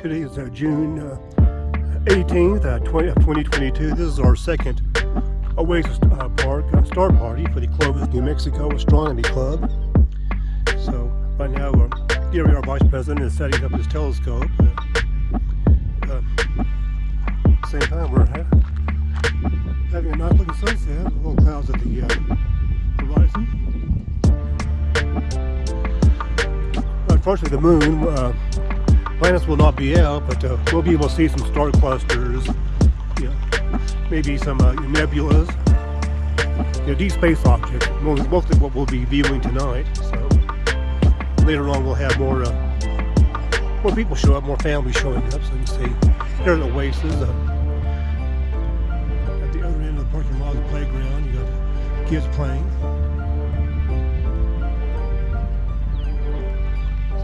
Today is uh, June uh, 18th, uh, 20, 2022. This is our second Oasis uh, Park uh, Star Party for the Clovis, New Mexico Astronomy Club. So right now, uh, Gary, our Vice President, is setting up his telescope. Uh, same time, we're ha having a nice looking sunset, a little clouds at the horizon. Unfortunately, the moon planets will not be out, but uh, we'll be able to see some star clusters, maybe some uh, nebulas, you know, deep space objects, mostly what we'll be viewing tonight. So later on we'll have more uh, more people show up, more families showing up, so you can see there's an oasis. Uh, at the other end of the parking lot, the playground, you got kids playing.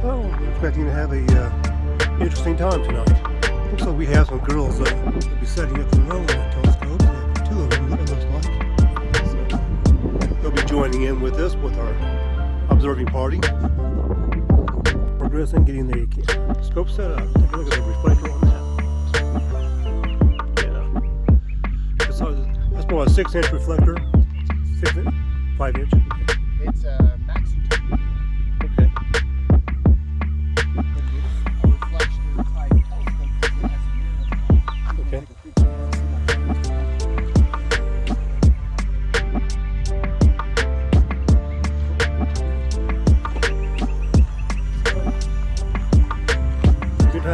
So we're expecting to have a uh, interesting time tonight. Looks like we have some girls that will be setting up their own telescopes. Two of them, it looks like. So they'll be joining in with us with our observing party. Progressing, getting the scope set up. Take a look at the reflector on that. Yeah. That's, that's about a six inch reflector. Six inch? Five inch? It's a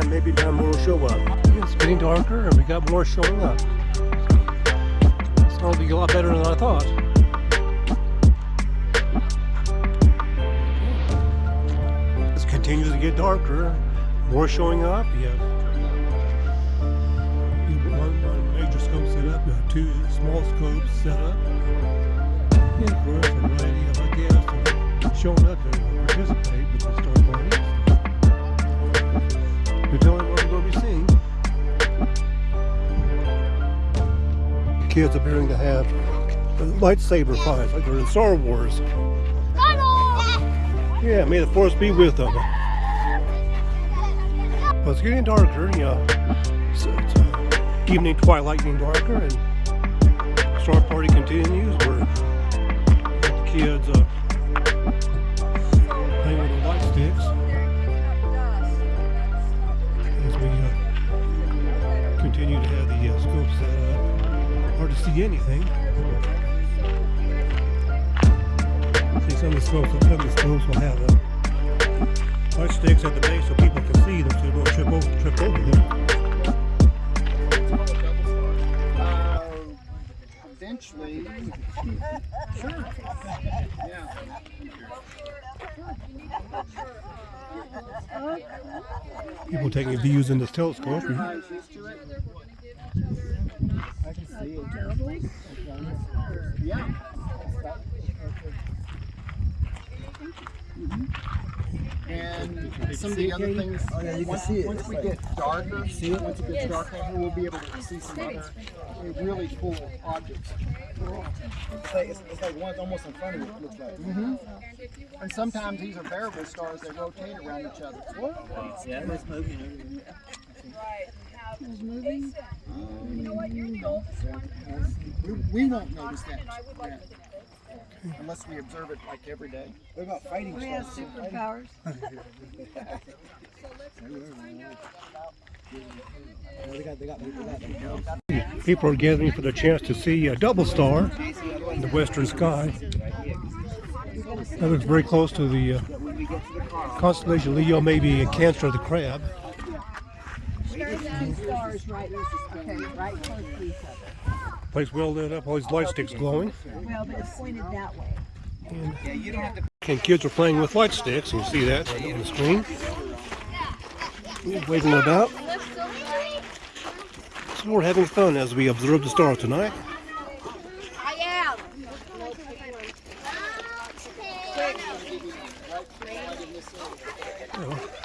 time, maybe time more will show up. It's getting darker and we got more showing up. It's going to be a lot better than I thought. It continues to get darker. More showing up. You have one, major scope set up, have two small scopes set up. And of course, a variety of are showing up to participate with the star parties. Kids appearing to have lightsaber fights like they're in Star Wars. Yeah, may the force be with them. It's getting darker, you know. It's, uh, evening twilight getting darker, and Star Party continues. The kids uh, playing with the light sticks as we uh, continue to have the uh, scope set up. Hard to see anything. See some of the scopes, some of the scopes will have uh, light sticks at the base so people can see them so they don't trip over, trip over them. Uh, eventually, sure. Yeah. People taking views in this telescope. Everybody's used to it. I can see it. Yeah. And some of the other things, oh, yeah, you once, once we get darker, see it? once it gets darker, we'll be able to see some other really cool objects. It's like, it's, it's like one's almost in front of you, it looks like. Mm-hmm. And sometimes these are variable stars that rotate around each other. Yeah, it's moving. We, we won't notice that. yeah. Unless we observe it like every day. What about fighting We have stars? superpowers. People are gathering for the chance to see a double star in the western sky. That looks very close to the uh, constellation Leo, maybe a Cancer of the Crab. Two stars right, okay, right close to each other. Place well lit up, all these light sticks glowing. Well, but it's pointed that way. And kids are playing with light sticks, you see that on the screen. Waving about. So we're having fun as we observe the star tonight. I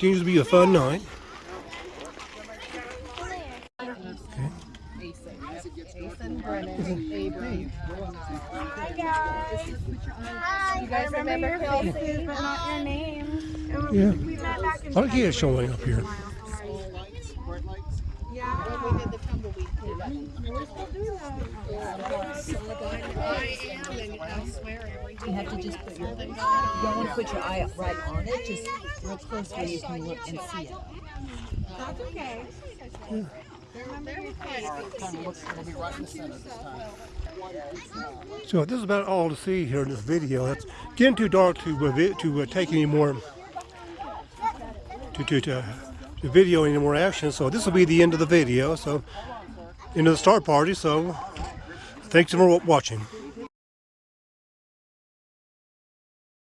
Continues to be a fun night. Ethan, Brennan, Avery. Hi guys. Hi. You guys remember Kelsey, but not your name. Yeah. A lot of kids showing up here. Small lights, bright lights. Yeah. When we did the tumbleweed. You have to just put your, you don't want to put your eye right on it, just real close where you can look and see it. That's okay. Our kind of looks, it'll be right in the center this time. So this is about all to see here in this video. It's getting too dark to to uh, take any more to, to, to, to video any more action. So this will be the end of the video. So of the start party. So thanks for watching.